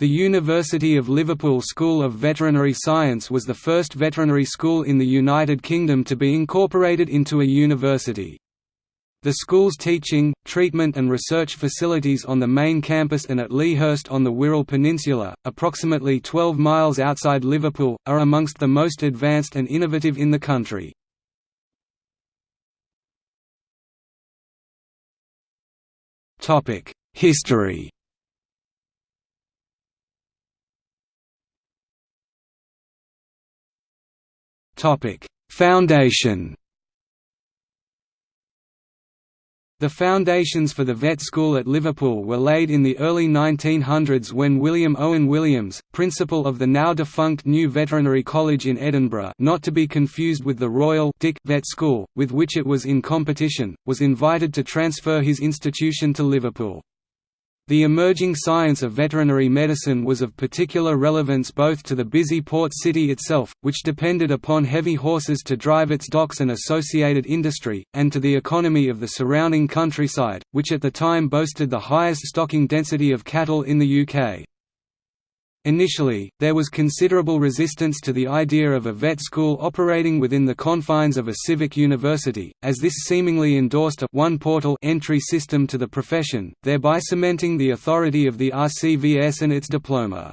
The University of Liverpool School of Veterinary Science was the first veterinary school in the United Kingdom to be incorporated into a university. The school's teaching, treatment and research facilities on the main campus and at Leahurst on the Wirral Peninsula, approximately 12 miles outside Liverpool, are amongst the most advanced and innovative in the country. History Foundation The foundations for the vet school at Liverpool were laid in the early 1900s when William Owen Williams, principal of the now-defunct New Veterinary College in Edinburgh not to be confused with the Royal Dick Vet School, with which it was in competition, was invited to transfer his institution to Liverpool. The emerging science of veterinary medicine was of particular relevance both to the busy port city itself, which depended upon heavy horses to drive its docks and associated industry, and to the economy of the surrounding countryside, which at the time boasted the highest stocking density of cattle in the UK. Initially, there was considerable resistance to the idea of a vet school operating within the confines of a civic university, as this seemingly endorsed a one portal entry system to the profession, thereby cementing the authority of the RCVS and its diploma.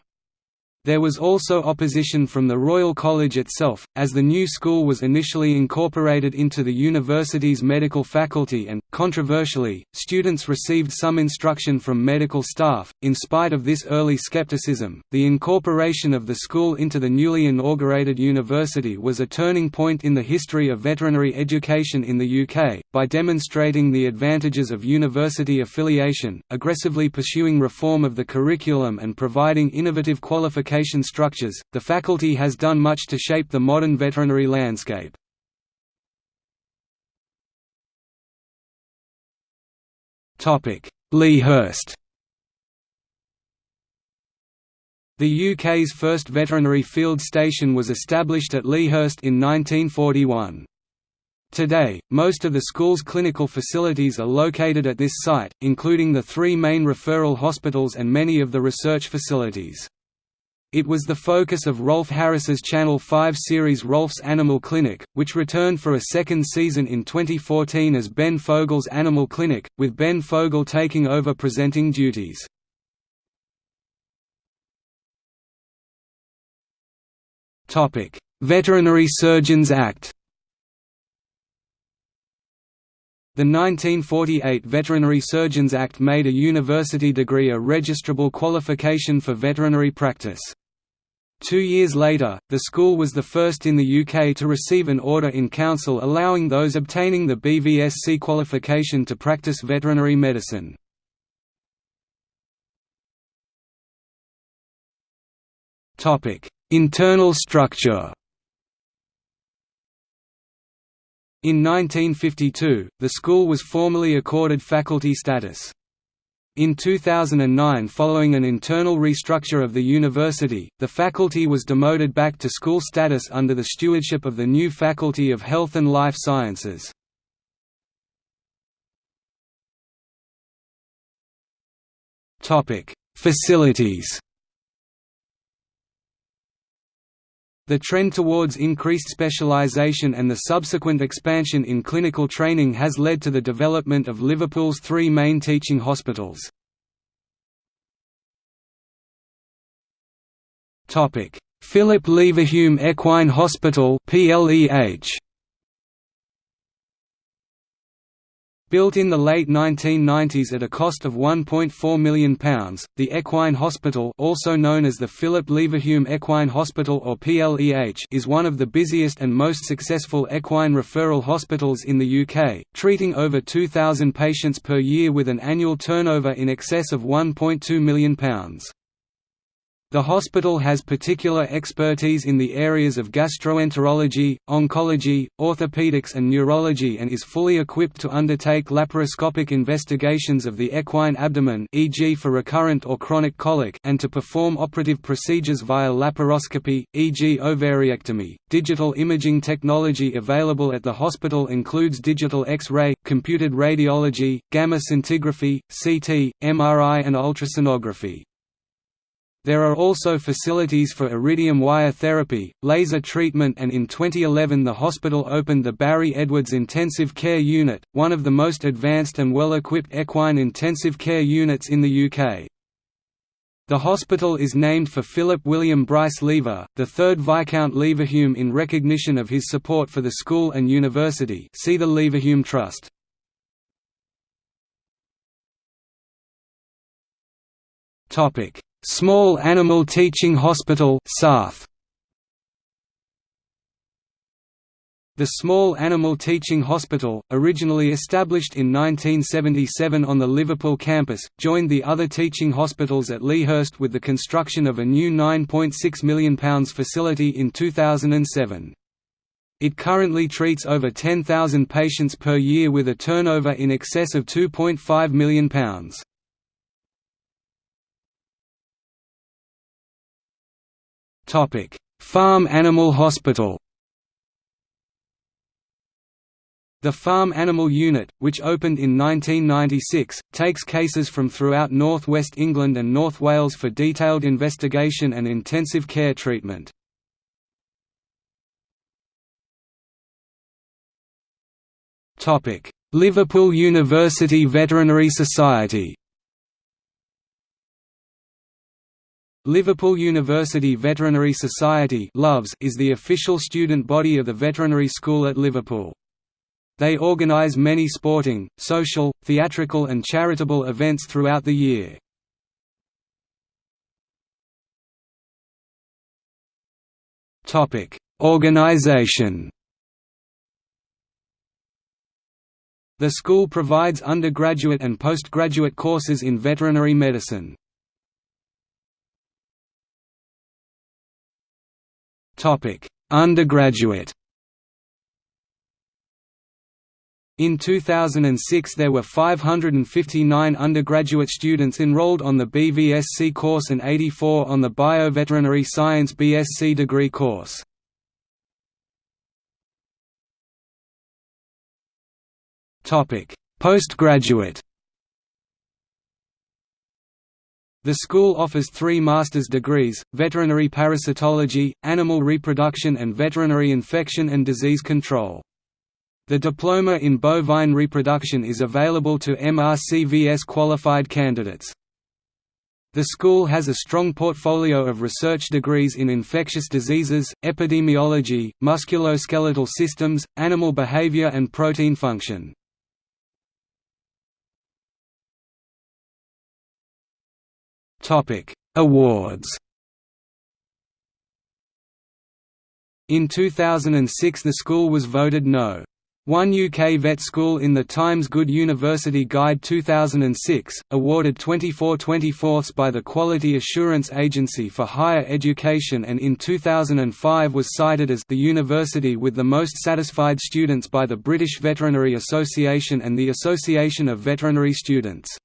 There was also opposition from the Royal College itself, as the new school was initially incorporated into the university's medical faculty and, controversially, students received some instruction from medical staff. In spite of this early skepticism, the incorporation of the school into the newly inaugurated university was a turning point in the history of veterinary education in the UK, by demonstrating the advantages of university affiliation, aggressively pursuing reform of the curriculum and providing innovative qualification structures, the faculty has done much to shape the modern veterinary landscape. Leahurst The UK's first veterinary field station was established at Leahurst in 1941. Today, most of the school's clinical facilities are located at this site, including the three main referral hospitals and many of the research facilities. It was the focus of Rolf Harris's Channel 5 series Rolf's Animal Clinic, which returned for a second season in 2014 as Ben Fogle's Animal Clinic, with Ben Fogle taking over presenting duties. Veterinary Surgeons Act The 1948 Veterinary Surgeons Act made a university degree a registrable qualification for veterinary practice. Two years later, the school was the first in the UK to receive an order in council allowing those obtaining the BVSC qualification to practice veterinary medicine. Internal structure In 1952, the school was formally accorded faculty status. In 2009 following an internal restructure of the university, the faculty was demoted back to school status under the stewardship of the new Faculty of Health and Life Sciences. Facilities The trend towards increased specialization and the subsequent expansion in clinical training has led to the development of Liverpool's three main teaching hospitals. Philip Leverhulme Equine Hospital PLEH Built in the late 1990s at a cost of £1.4 million, the Equine Hospital also known as the Philip Leverhulme Equine Hospital or PLEH is one of the busiest and most successful equine referral hospitals in the UK, treating over 2,000 patients per year with an annual turnover in excess of £1.2 million. The hospital has particular expertise in the areas of gastroenterology, oncology, orthopedics and neurology and is fully equipped to undertake laparoscopic investigations of the equine abdomen e.g. for recurrent or chronic colic and to perform operative procedures via laparoscopy, e.g. ovariectomy. Digital imaging technology available at the hospital includes digital X-ray, computed radiology, gamma scintigraphy, CT, MRI and ultrasonography. There are also facilities for iridium wire therapy, laser treatment and in 2011 the hospital opened the Barry Edwards Intensive Care Unit, one of the most advanced and well-equipped equine intensive care units in the UK. The hospital is named for Philip William Bryce Lever, the third Viscount Leverhulme in recognition of his support for the school and university see the Leverhulme Trust. Topic Small Animal Teaching Hospital. The Small Animal Teaching Hospital, originally established in 1977 on the Liverpool campus, joined the other teaching hospitals at Leahurst with the construction of a new £9.6 million facility in 2007. It currently treats over 10,000 patients per year with a turnover in excess of £2.5 million. Farm Animal Hospital. The Farm Animal Unit, which opened in 1996, takes cases from throughout North West England and North Wales for detailed investigation and intensive care treatment. Liverpool University Veterinary Society Liverpool University Veterinary Society is the official student body of the veterinary school at Liverpool. They organise many sporting, social, theatrical and charitable events throughout the year. Organisation The school provides undergraduate and postgraduate courses in veterinary medicine. Topic: Undergraduate. In 2006 there were 559 undergraduate students enrolled on the BVSC course and 84 on the Bioveterinary Science BSc degree course. Postgraduate The school offers three master's degrees, veterinary parasitology, animal reproduction and veterinary infection and disease control. The diploma in bovine reproduction is available to MRCVS qualified candidates. The school has a strong portfolio of research degrees in infectious diseases, epidemiology, musculoskeletal systems, animal behavior and protein function. Topic: Awards. In 2006 the school was voted no. 1 UK Vet School in the Times Good University Guide 2006, awarded 24 24ths by the Quality Assurance Agency for Higher Education and in 2005 was cited as the university with the most satisfied students by the British Veterinary Association and the Association of Veterinary Students.